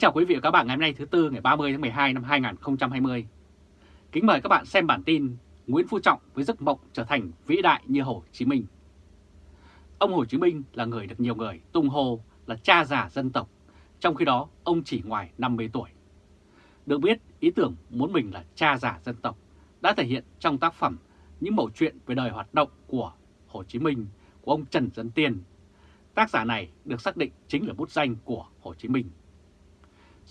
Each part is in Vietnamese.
chào quý vị và các bạn ngày hôm nay thứ Tư ngày 30 tháng 12 năm 2020. Kính mời các bạn xem bản tin Nguyễn Phú Trọng với giấc mộng trở thành vĩ đại như Hồ Chí Minh. Ông Hồ Chí Minh là người được nhiều người tung hô là cha già dân tộc, trong khi đó ông chỉ ngoài 50 tuổi. Được biết, ý tưởng muốn mình là cha già dân tộc đã thể hiện trong tác phẩm những mẩu chuyện về đời hoạt động của Hồ Chí Minh của ông Trần Dân Tiên. Tác giả này được xác định chính là bút danh của Hồ Chí Minh.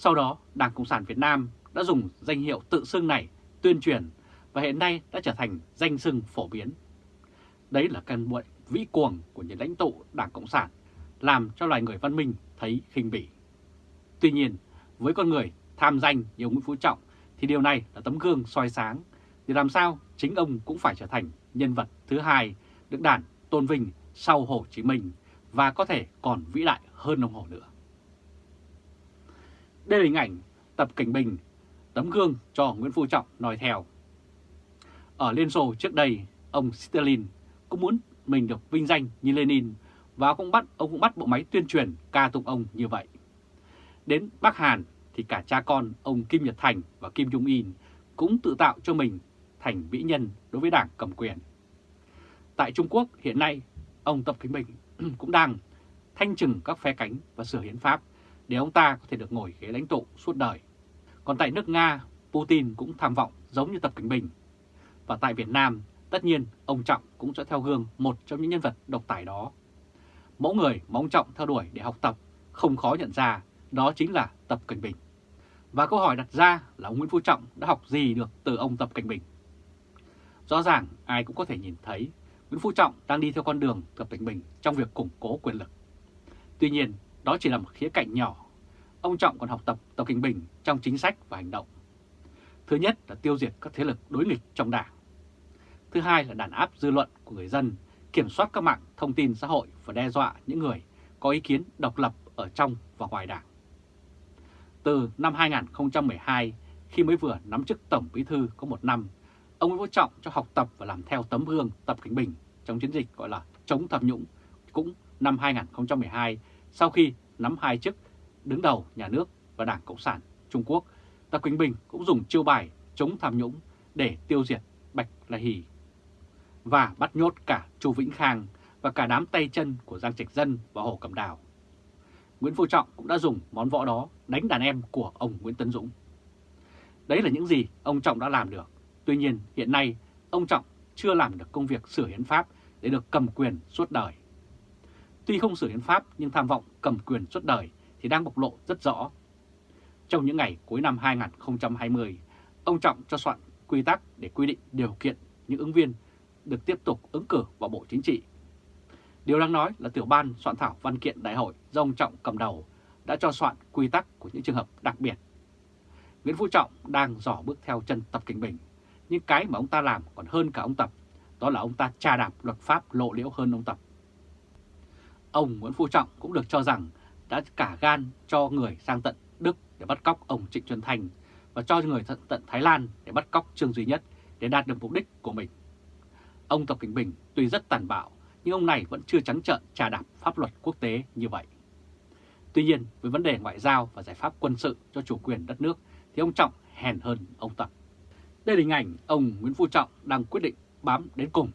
Sau đó, Đảng Cộng sản Việt Nam đã dùng danh hiệu tự xưng này tuyên truyền và hiện nay đã trở thành danh xưng phổ biến. Đấy là căn bệnh vĩ cuồng của những lãnh tụ Đảng Cộng sản làm cho loài người văn minh thấy khinh bỉ. Tuy nhiên, với con người tham danh như ông Nguyễn Phú Trọng thì điều này là tấm gương soi sáng thì làm sao chính ông cũng phải trở thành nhân vật thứ hai được đảng tôn vinh sau Hồ Chí Minh và có thể còn vĩ đại hơn ông Hồ nữa. Đây là hình ảnh Tập Cảnh Bình, tấm gương cho Nguyễn Phú Trọng nói theo. Ở Liên Xô trước đây, ông Stalin cũng muốn mình được vinh danh như Lenin và cũng bắt ông cũng bắt bộ máy tuyên truyền ca tụng ông như vậy. Đến Bắc Hàn thì cả cha con ông Kim Nhật Thành và Kim Jong Un cũng tự tạo cho mình thành vĩ nhân đối với đảng cầm quyền. Tại Trung Quốc hiện nay, ông Tập Cảnh Bình cũng đang thanh trừng các phe cánh và sửa hiến pháp để ông ta có thể được ngồi ghế lãnh tụ suốt đời. Còn tại nước Nga, Putin cũng tham vọng giống như Tập Cảnh Bình. Và tại Việt Nam, tất nhiên ông Trọng cũng sẽ theo gương một trong những nhân vật độc tài đó. Mẫu người mà ông Trọng theo đuổi để học tập không khó nhận ra đó chính là Tập Cảnh Bình. Và câu hỏi đặt ra là ông Nguyễn Phú Trọng đã học gì được từ ông Tập Cảnh Bình? Rõ ràng ai cũng có thể nhìn thấy Nguyễn Phú Trọng đang đi theo con đường Tập Cảnh Bình trong việc củng cố quyền lực. Tuy nhiên, đó chỉ là một khía cạnh nhỏ. Ông Trọng còn học tập Tập kinh Bình trong chính sách và hành động. Thứ nhất là tiêu diệt các thế lực đối nghịch trong đảng. Thứ hai là đàn áp dư luận của người dân, kiểm soát các mạng thông tin xã hội và đe dọa những người có ý kiến độc lập ở trong và ngoài đảng. Từ năm 2012, khi mới vừa nắm chức Tổng Bí Thư có một năm, ông Nguyễn Phú Trọng cho học tập và làm theo tấm gương Tập Cảnh Bình trong chiến dịch gọi là chống tham nhũng cũng năm 2012 sau khi nắm hai chức đứng đầu nhà nước và Đảng Cộng sản Trung Quốc, Tập Quỳnh Bình cũng dùng chiêu bài chống tham nhũng để tiêu diệt Bạch La Hì và bắt nhốt cả Chu Vĩnh Khang và cả đám tay chân của Giang Trạch Dân và Hồ Cẩm Đào. Nguyễn Phú Trọng cũng đã dùng món võ đó đánh đàn em của ông Nguyễn Tấn Dũng. Đấy là những gì ông Trọng đã làm được. Tuy nhiên hiện nay ông Trọng chưa làm được công việc sửa hiến pháp để được cầm quyền suốt đời. Tuy không sửa hiến pháp nhưng tham vọng cầm quyền suốt đời thì đang bộc lộ rất rõ. Trong những ngày cuối năm 2020, ông Trọng cho soạn quy tắc để quy định điều kiện những ứng viên được tiếp tục ứng cử vào Bộ Chính trị. Điều đáng nói là tiểu ban soạn thảo văn kiện đại hội do ông Trọng cầm đầu đã cho soạn quy tắc của những trường hợp đặc biệt. Nguyễn Phú Trọng đang dò bước theo chân Tập Kinh Bình, nhưng cái mà ông ta làm còn hơn cả ông Tập, đó là ông ta trà đạp luật pháp lộ liễu hơn ông Tập. Ông Nguyễn Phú Trọng cũng được cho rằng đã cả gan cho người sang tận Đức để bắt cóc ông Trịnh Xuân thành và cho người tận, tận Thái Lan để bắt cóc Trương Duy Nhất để đạt được mục đích của mình. Ông Tập Kinh Bình tuy rất tàn bạo nhưng ông này vẫn chưa trắng trợn trà đạp pháp luật quốc tế như vậy. Tuy nhiên, với vấn đề ngoại giao và giải pháp quân sự cho chủ quyền đất nước thì ông Trọng hèn hơn ông Tập. Đây là hình ảnh ông Nguyễn Phú Trọng đang quyết định bám đến cùng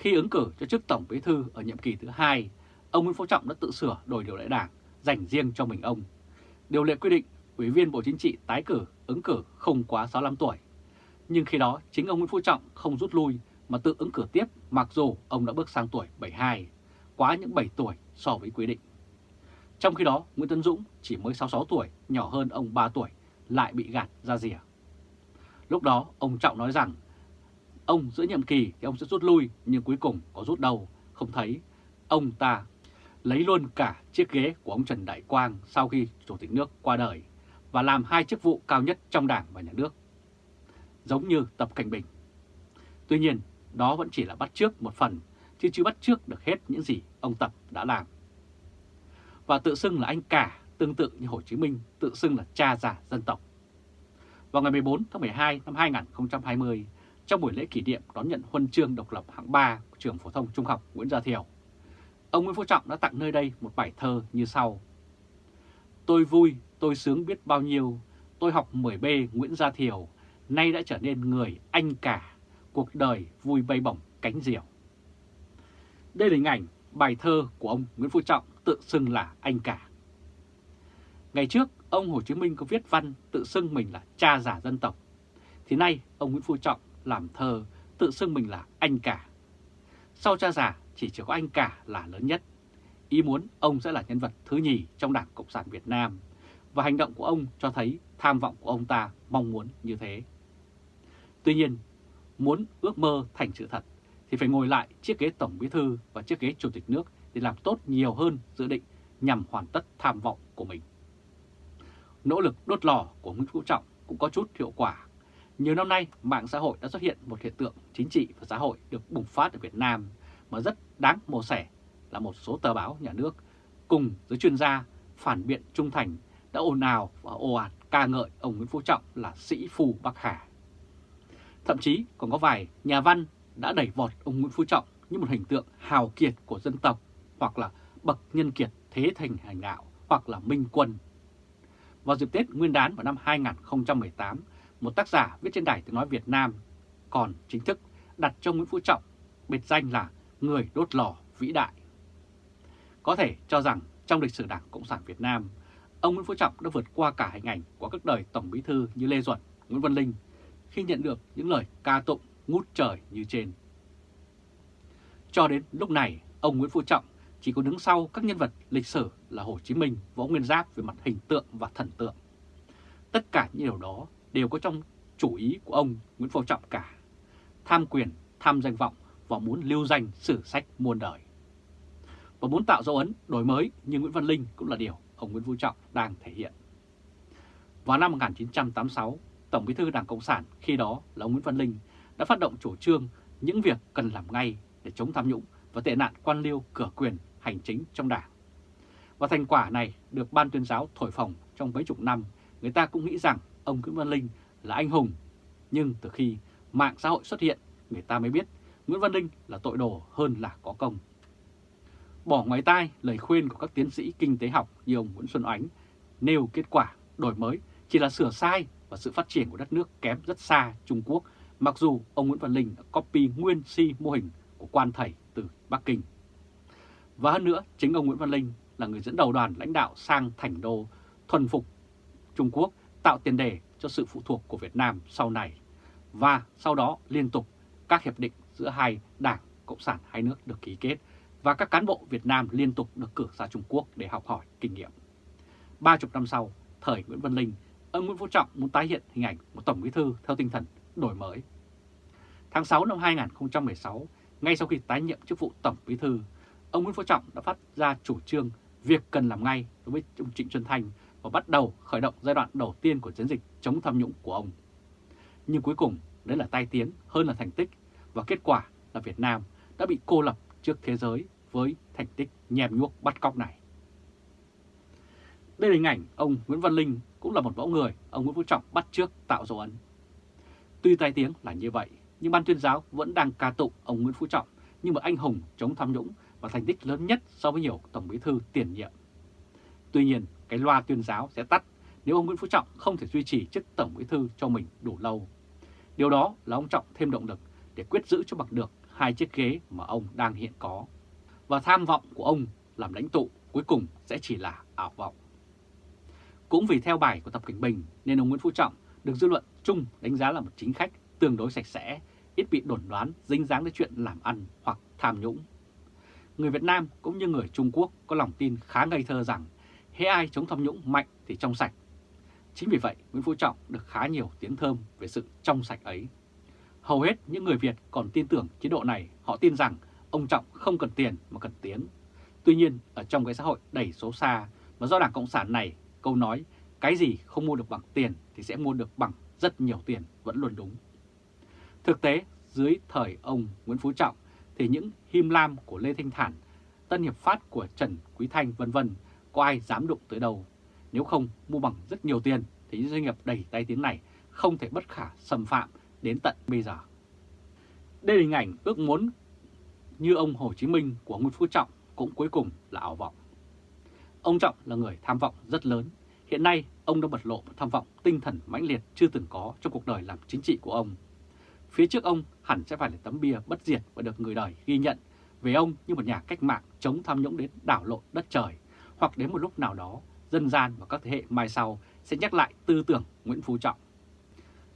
khi ứng cử cho chức Tổng Bí Thư ở nhiệm kỳ thứ hai, ông Nguyễn Phú Trọng đã tự sửa đổi điều lệ đảng dành riêng cho mình ông. Điều lệ quy định Ủy viên Bộ Chính trị tái cử, ứng cử không quá 65 tuổi. Nhưng khi đó chính ông Nguyễn Phú Trọng không rút lui mà tự ứng cử tiếp mặc dù ông đã bước sang tuổi 72, quá những 7 tuổi so với quy định. Trong khi đó, Nguyễn Tấn Dũng chỉ mới 66 tuổi, nhỏ hơn ông 3 tuổi, lại bị gạt ra rìa. Lúc đó, ông Trọng nói rằng Ông giữa nhiệm kỳ thì ông sẽ rút lui, nhưng cuối cùng có rút đâu, không thấy. Ông ta lấy luôn cả chiếc ghế của ông Trần Đại Quang sau khi Chủ tịch nước qua đời và làm hai chức vụ cao nhất trong đảng và nhà nước, giống như Tập Cảnh Bình. Tuy nhiên, đó vẫn chỉ là bắt trước một phần, chứ chưa bắt trước được hết những gì ông Tập đã làm. Và tự xưng là anh cả, tương tự như Hồ Chí Minh tự xưng là cha già dân tộc. Vào ngày 14 tháng 12 năm 2020, trong buổi lễ kỷ niệm đón nhận huân chương độc lập hạng 3 của trường phổ thông trung học Nguyễn Gia Thiều. Ông Nguyễn Phú Trọng đã tặng nơi đây một bài thơ như sau. Tôi vui tôi sướng biết bao nhiêu, tôi học 10B Nguyễn Gia Thiều, nay đã trở nên người anh cả, cuộc đời vui bay bổng cánh diều. Đây là hình ảnh bài thơ của ông Nguyễn Phú Trọng tự xưng là anh cả. Ngày trước, ông Hồ Chí Minh có viết văn tự xưng mình là cha giả dân tộc. Thì nay, ông Nguyễn Phú Trọng làm thơ tự xưng mình là anh cả. Sau cha già chỉ chỉ có anh cả là lớn nhất. Ý muốn ông sẽ là nhân vật thứ nhì trong Đảng Cộng sản Việt Nam. Và hành động của ông cho thấy tham vọng của ông ta mong muốn như thế. Tuy nhiên, muốn ước mơ thành sự thật thì phải ngồi lại chiếc ghế Tổng Bí Thư và chiếc ghế Chủ tịch nước để làm tốt nhiều hơn dự định nhằm hoàn tất tham vọng của mình. Nỗ lực đốt lò của Nguyễn Phú Trọng cũng có chút hiệu quả. Nhiều năm nay, mạng xã hội đã xuất hiện một hiện tượng chính trị và xã hội được bùng phát ở Việt Nam mà rất đáng mổ sẻ là một số tờ báo nhà nước cùng giới chuyên gia phản biện trung thành đã ồn ào và ồ ạt ca ngợi ông Nguyễn Phú Trọng là sĩ phù Bắc Hà. Thậm chí còn có vài nhà văn đã đẩy vọt ông Nguyễn Phú Trọng như một hình tượng hào kiệt của dân tộc hoặc là bậc nhân kiệt thế thành hành đạo hoặc là minh quân. Vào dịp Tết Nguyên đán vào năm 2018, một tác giả viết trên đài tiếng nói Việt Nam còn chính thức đặt cho Nguyễn Phú Trọng biệt danh là người đốt lò vĩ đại. Có thể cho rằng trong lịch sử Đảng Cộng sản Việt Nam, ông Nguyễn Phú Trọng đã vượt qua cả hình ảnh của các đời Tổng Bí Thư như Lê Duẩn, Nguyễn Văn Linh khi nhận được những lời ca tụng ngút trời như trên. Cho đến lúc này, ông Nguyễn Phú Trọng chỉ có đứng sau các nhân vật lịch sử là Hồ Chí Minh, Võ Nguyên Giáp về mặt hình tượng và thần tượng. Tất cả những điều đó đều có trong chủ ý của ông Nguyễn Phú Trọng cả. Tham quyền, tham danh vọng và muốn lưu danh sử sách muôn đời. Và muốn tạo dấu ấn đổi mới như Nguyễn Văn Linh cũng là điều ông Nguyễn Phú Trọng đang thể hiện. Vào năm 1986, Tổng bí thư Đảng Cộng sản khi đó là ông Nguyễn Văn Linh đã phát động chủ trương những việc cần làm ngay để chống tham nhũng và tệ nạn quan liêu cửa quyền hành chính trong đảng. Và thành quả này được ban tuyên giáo thổi phồng trong mấy chục năm, người ta cũng nghĩ rằng ông Nguyễn Văn Linh là anh hùng. Nhưng từ khi mạng xã hội xuất hiện, người ta mới biết Nguyễn Văn Linh là tội đồ hơn là có công. Bỏ ngoài tai lời khuyên của các tiến sĩ kinh tế học như ông Nguyễn Xuân Ánh nêu kết quả đổi mới chỉ là sửa sai và sự phát triển của đất nước kém rất xa Trung Quốc, mặc dù ông Nguyễn Văn Linh đã copy nguyên si mô hình của quan thầy từ Bắc Kinh. Và hơn nữa, chính ông Nguyễn Văn Linh là người dẫn đầu đoàn lãnh đạo sang thành đô thuần phục Trung Quốc tạo tiền đề cho sự phụ thuộc của Việt Nam sau này. Và sau đó liên tục các hiệp định giữa hai đảng Cộng sản hai nước được ký kết và các cán bộ Việt Nam liên tục được cử ra Trung Quốc để học hỏi kinh nghiệm. Ba chục năm sau, thời Nguyễn Văn Linh, ông Nguyễn Phú Trọng muốn tái hiện hình ảnh một Tổng Bí Thư theo tinh thần đổi mới. Tháng 6 năm 2016, ngay sau khi tái nhiệm chức vụ Tổng Bí Thư, ông Nguyễn Phú Trọng đã phát ra chủ trương việc cần làm ngay đối với ông Trịnh Xuân Thanh và bắt đầu khởi động giai đoạn đầu tiên của chiến dịch chống tham nhũng của ông. Nhưng cuối cùng, đấy là tai tiếng hơn là thành tích và kết quả là Việt Nam đã bị cô lập trước thế giới với thành tích nhèm nhuốc bắt cóc này. Đây là hình ảnh ông Nguyễn Văn Linh cũng là một mẫu người ông Nguyễn Phú Trọng bắt trước tạo dấu ấn. Tuy tai tiếng là như vậy, nhưng ban tuyên giáo vẫn đang ca tụng ông Nguyễn Phú Trọng như một anh hùng chống tham nhũng và thành tích lớn nhất so với nhiều tổng bí thư tiền nhiệm. Tuy nhiên, cái loa tuyên giáo sẽ tắt nếu ông Nguyễn Phú Trọng không thể duy trì chức tổng bí thư cho mình đủ lâu. Điều đó là ông Trọng thêm động lực để quyết giữ cho bằng được hai chiếc ghế mà ông đang hiện có. Và tham vọng của ông làm lãnh tụ cuối cùng sẽ chỉ là ảo vọng. Cũng vì theo bài của Tập Cảnh Bình nên ông Nguyễn Phú Trọng được dư luận chung đánh giá là một chính khách tương đối sạch sẽ, ít bị đồn đoán dính dáng đến chuyện làm ăn hoặc tham nhũng. Người Việt Nam cũng như người Trung Quốc có lòng tin khá ngây thơ rằng hễ ai chống tham nhũng mạnh thì trong sạch. Chính vì vậy Nguyễn Phú Trọng được khá nhiều tiếng thơm về sự trong sạch ấy. Hầu hết những người Việt còn tin tưởng chế độ này, họ tin rằng ông Trọng không cần tiền mà cần tiếng. Tuy nhiên, ở trong cái xã hội đầy số xa mà do Đảng Cộng sản này, câu nói cái gì không mua được bằng tiền thì sẽ mua được bằng rất nhiều tiền vẫn luôn đúng. Thực tế, dưới thời ông Nguyễn Phú Trọng thì những him lam của Lê Thanh Thản, Tân Hiệp Phát của Trần Quý Thanh vân vân có ai dám đụng tới đâu. Nếu không mua bằng rất nhiều tiền thì những doanh nghiệp đầy tay tiếng này không thể bất khả xâm phạm đến tận bây giờ. Đây là hình ảnh ước muốn như ông Hồ Chí Minh của Nguyễn Phú Trọng cũng cuối cùng là ảo vọng. Ông Trọng là người tham vọng rất lớn, hiện nay ông đã bật lộ một tham vọng tinh thần mãnh liệt chưa từng có trong cuộc đời làm chính trị của ông. Phía trước ông hẳn sẽ phải là tấm bia bất diệt và được người đời ghi nhận về ông như một nhà cách mạng chống tham nhũng đến đảo lộn đất trời, hoặc đến một lúc nào đó dân gian và các thế hệ mai sau sẽ nhắc lại tư tưởng Nguyễn Phú Trọng.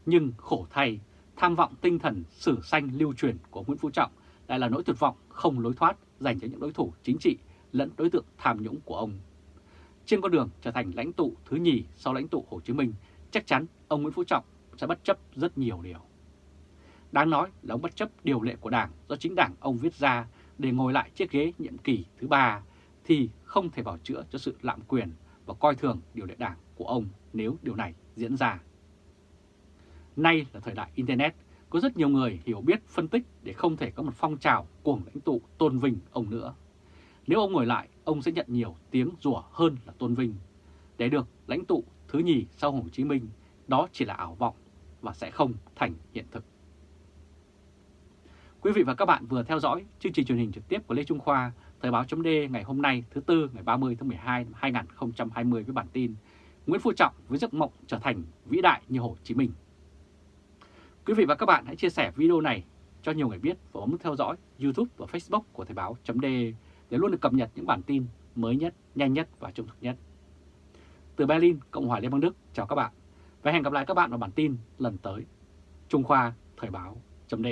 Nhưng khổ thay, tham vọng tinh thần sử sanh lưu truyền của Nguyễn Phú Trọng lại là nỗi tuyệt vọng không lối thoát dành cho những đối thủ chính trị lẫn đối tượng tham nhũng của ông. Trên con đường trở thành lãnh tụ thứ nhì sau lãnh tụ Hồ Chí Minh, chắc chắn ông Nguyễn Phú Trọng sẽ bất chấp rất nhiều điều. Đáng nói là ông bất chấp điều lệ của Đảng do chính Đảng ông viết ra để ngồi lại chiếc ghế nhiệm kỳ thứ ba thì không thể bảo chữa cho sự lạm quyền và coi thường điều lệ Đảng của ông nếu điều này diễn ra. Nay là thời đại Internet, có rất nhiều người hiểu biết phân tích để không thể có một phong trào cuồng lãnh tụ tôn vinh ông nữa. Nếu ông ngồi lại, ông sẽ nhận nhiều tiếng rủa hơn là tôn vinh. Để được lãnh tụ thứ nhì sau Hồ Chí Minh, đó chỉ là ảo vọng và sẽ không thành hiện thực. Quý vị và các bạn vừa theo dõi chương trình truyền hình trực tiếp của Lê Trung Khoa, Thời báo chấm ngày hôm nay thứ Tư ngày 30 tháng 12 năm 2020 với bản tin Nguyễn Phú Trọng với giấc mộng trở thành vĩ đại như Hồ Chí Minh. Quý vị và các bạn hãy chia sẻ video này cho nhiều người biết và bấm theo dõi YouTube và Facebook của Thời báo chấm để luôn được cập nhật những bản tin mới nhất, nhanh nhất và trung thực nhất. Từ Berlin, Cộng hòa Liên bang Đức, chào các bạn và hẹn gặp lại các bạn vào bản tin lần tới. Trung Khoa Thời báo chấm